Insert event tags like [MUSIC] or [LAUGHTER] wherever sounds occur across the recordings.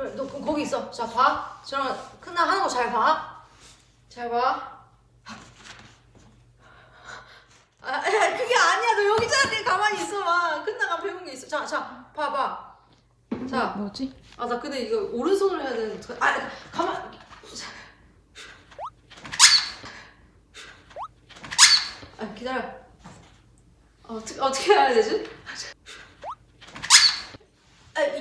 그래 너 그, 거기 있어 자 봐. 저랑 큰나 하는 거 잘 봐. 잘 봐. 아, 야, 그게 아니야. 너 여기 자리에 가만히 있어봐. 끝나가 배운 게 있어. 자, 자, 봐봐. 자, 뭐지? 아, 나 근데 이거 오른손으로 해야 되는데. 아, 가만. 자. 아, 기다려. 어, 어떻게, 어떻게 해야 되지?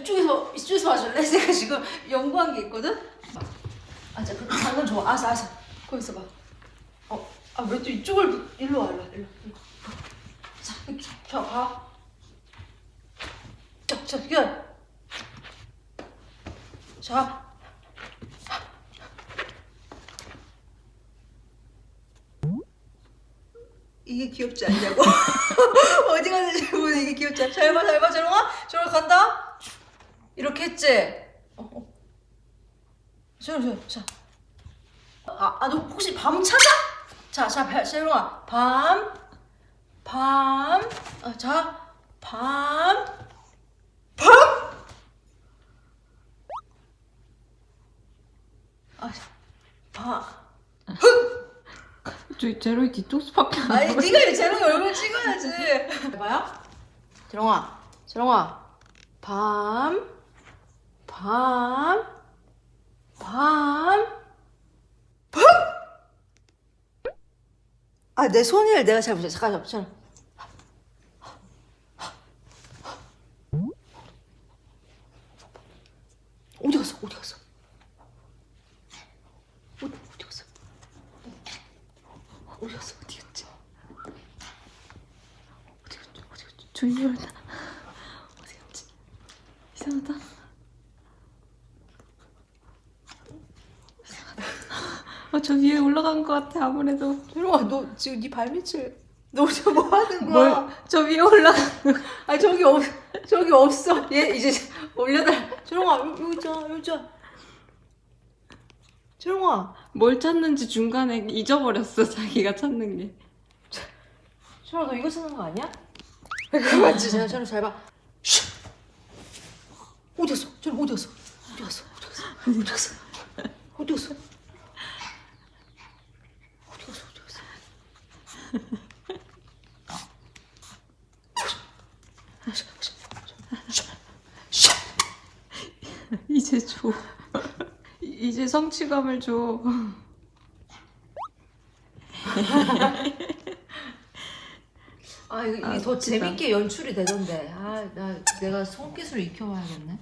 아, 이쪽에서, 이쪽에서 마실래? 내가 [LAUGHS] 지금 연구한 게 있거든? 아, 자, 그, 방금 좋아. 알았어, 알았어. 거기 있어봐. 어, 아, 왜 또 이쪽을, 일로 와, 일로 와, 일로 와. 자, 이렇게, 자, 봐. 자, 자, 기다려. 자. 이게 귀엽지 않냐고? [LAUGHS] 어디 갔는지 보면 이게 귀엽지 않 잘 봐, 잘 봐, 재롱아. 재롱아 간다. 이렇게 했지? 어, 어. 재롱, 재롱, 자. 아, 아, 너 혹시 밤 찾아? 자, 자, 배- 재롱아. 밤, 밤, 어, 자, 밤, 밤. 아, 밤. 저 제로이 뒤통수밖에 안 아니. 네가 이 재롱이 얼굴 찍어야지. 봐요? 재롱아, 재롱아, 밤, 밤, 밤, 밤. 아, 내 손을 내가 잘 보자. 잠깐, 잠깐. 어디 갔어? 어디 갔어? 어디, 어디 갔어? 어디 갔어? 어디 갔지? 어디 갔지? 어디 갔지? 조이열다. 어디 갔지? 이상하다. 아, 저 위에 올라간 것 같아, 아무래도. 재롱아, 너 지금 네 발밑을 너 지금 뭐 하는 뭘, 거야? 저 위에 올라간 아니 저기 없 저기 없어. 얘 이제 올려달. 재롱아 여- 여기 있잖아 여기 있잖아. 재롱아, 뭘 찾는지 중간에 잊어버렸어, 자기가 찾는 게. 재롱아 너 이거 쓰는 거 아니야? 그거 맞지? 재롱 재롱 잘 봐. 쉿. 어디 갔어? 재롱 어디 갔어? 어디 갔어? 어디 갔어? 어디 갔어? 어디 갔어? 어디 갔어? 어디 갔어? [LAUGHS] 이제 줘. 이제 성취감을 줘. 아 이게 아, 더 웃기다. 재밌게 연출이 되던데. 아 나 내가 손기술 익혀봐야겠네.